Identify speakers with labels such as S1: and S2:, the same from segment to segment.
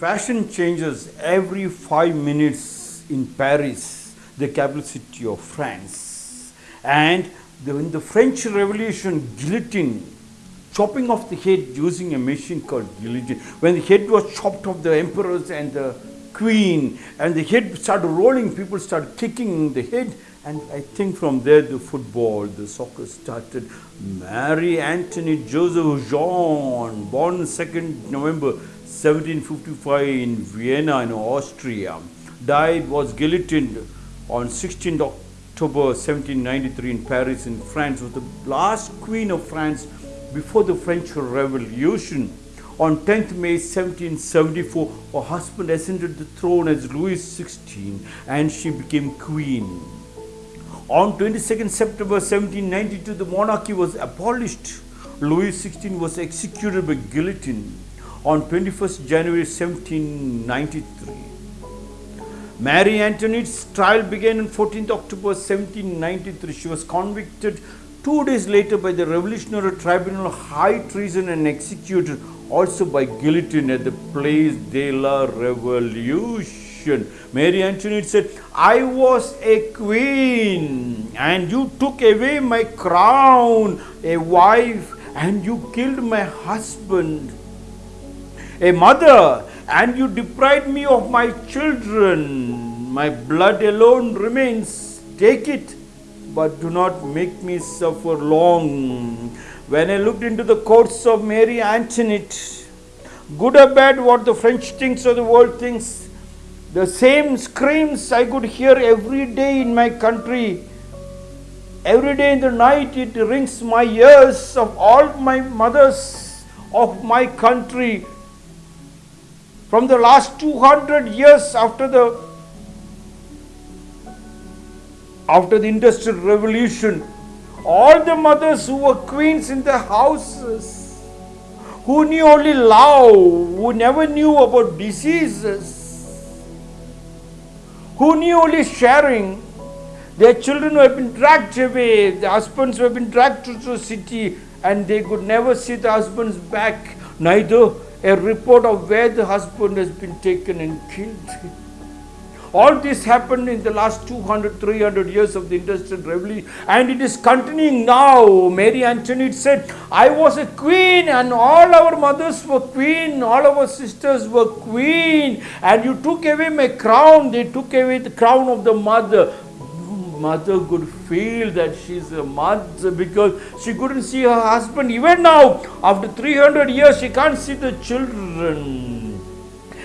S1: Fashion changes every five minutes in Paris, the capital city of France. And the, in the French Revolution, guillotine, chopping off the head using a machine called guillotine. When the head was chopped off the emperors and the queen, and the head started rolling, people started kicking the head. And I think from there the football, the soccer started. Marie Antoinette Joseph Jean, born 2nd November 1755 in Vienna in Austria, died, was guillotined on 16th October 1793 in Paris in France, was the last queen of France before the French Revolution. On 10th May 1774, her husband ascended the throne as Louis XVI and she became queen. On 22nd September 1792, the monarchy was abolished. Louis XVI was executed by guillotine on 21st January 1793. Marie Antoinette's trial began on 14th October 1793. She was convicted two days later by the Revolutionary Tribunal of High Treason and executed also by guillotine at the Place de la Revolution. Mary Antoinette said, I was a queen and you took away my crown, a wife, and you killed my husband a mother, and you deprived me of my children. My blood alone remains. Take it, but do not make me suffer long. When I looked into the courts of Mary Antoinette, good or bad, what the French thinks or the world thinks, the same screams I could hear every day in my country. Every day in the night, it rings my ears of all my mothers of my country from the last 200 years after the after the industrial revolution all the mothers who were queens in their houses who knew only love who never knew about diseases who knew only sharing their children who have been dragged away the husbands who have been dragged to the city and they could never see the husbands back neither a report of where the husband has been taken and killed. All this happened in the last 200, 300 years of the Industrial Revolution and it is continuing now. Mary Antoinette said, I was a queen and all our mothers were queen, all our sisters were queen and you took away my crown, they took away the crown of the mother mother could feel that she's a mother because she couldn't see her husband. Even now, after 300 years, she can't see the children.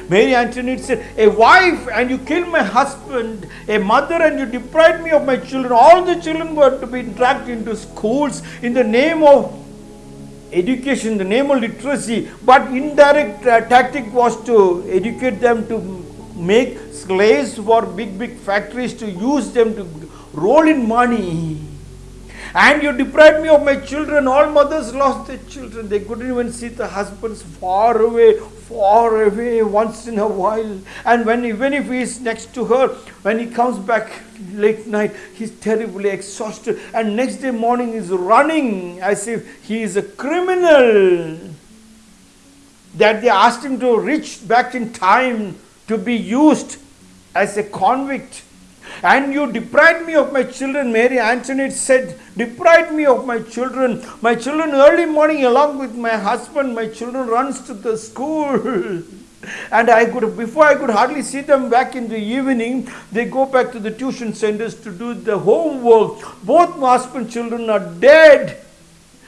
S1: Mary Antoinette said, A wife and you killed my husband, a mother and you deprived me of my children. All the children were to be dragged into schools in the name of education, the name of literacy, but indirect uh, tactic was to educate them to make slaves for big, big factories to use them to roll in money. And you deprived me of my children. All mothers lost their children. They couldn't even see the husbands far away, far away once in a while. And when even if he is next to her, when he comes back late night, he's terribly exhausted. And next day morning he's running as if he is a criminal. That they asked him to reach back in time to be used as a convict and you deprived me of my children. Mary Antoinette said, deprived me of my children. My children early morning along with my husband, my children runs to the school. and I could, before I could hardly see them back in the evening, they go back to the tuition centers to do the homework. Both my husband children are dead.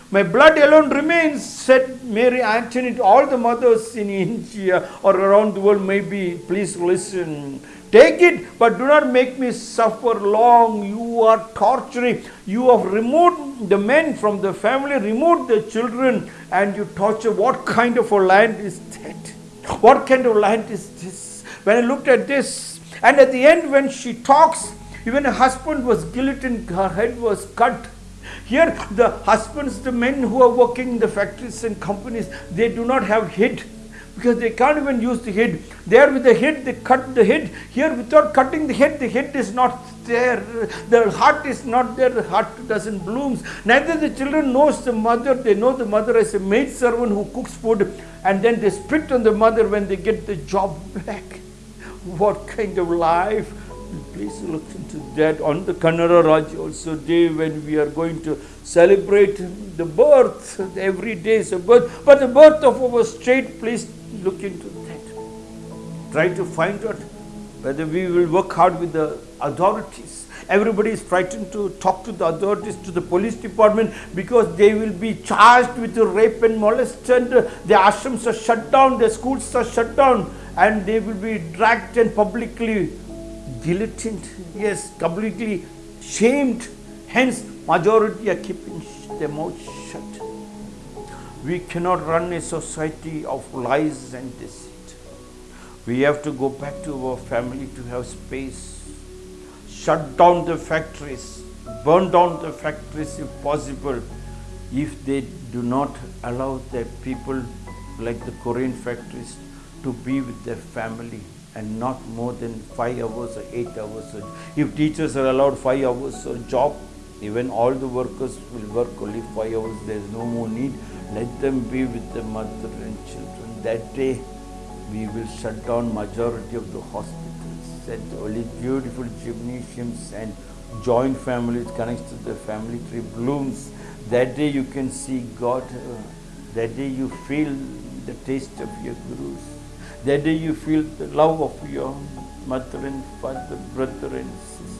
S1: My blood alone remains, said Mary Antoinette. All the mothers in India or around the world may be, please listen. Take it, but do not make me suffer long. You are torturing. You have removed the men from the family, removed the children, and you torture. What kind of a land is that? What kind of land is this? When I looked at this, and at the end, when she talks, even her husband was guillotined, her head was cut. Here, the husbands, the men who are working in the factories and companies, they do not have head because they can't even use the head. There with the head, they cut the head. Here without cutting the head, the head is not there. The heart is not there. The heart doesn't blooms. Neither the children knows the mother. They know the mother as a maid servant who cooks food, and then they spit on the mother when they get the job back. What kind of life? Please look into that on the Kannada Rajyotsava day when we are going to celebrate the birth. Every day is a birth, but the birth of our state. Please look into that. Try to find out whether we will work hard with the authorities. Everybody is frightened to talk to the authorities, to the police department because they will be charged with rape and molestation. the ashrams are shut down, the schools are shut down and they will be dragged and publicly guillotined, yes, completely shamed. Hence, majority are keeping their mouth shut. We cannot run a society of lies and deceit. We have to go back to our family to have space. Shut down the factories, burn down the factories if possible, if they do not allow their people like the Korean factories to be with their family and not more than five hours or eight hours. If teachers are allowed five hours a job, even all the workers will work only five hours. There is no more need. Let them be with the mother and children. That day, we will shut down majority of the hospitals and only beautiful gymnasiums and joint families connects to the family tree blooms. That day you can see God. That day you feel the taste of your gurus. That day you feel the love of your mother and father, brother and sister.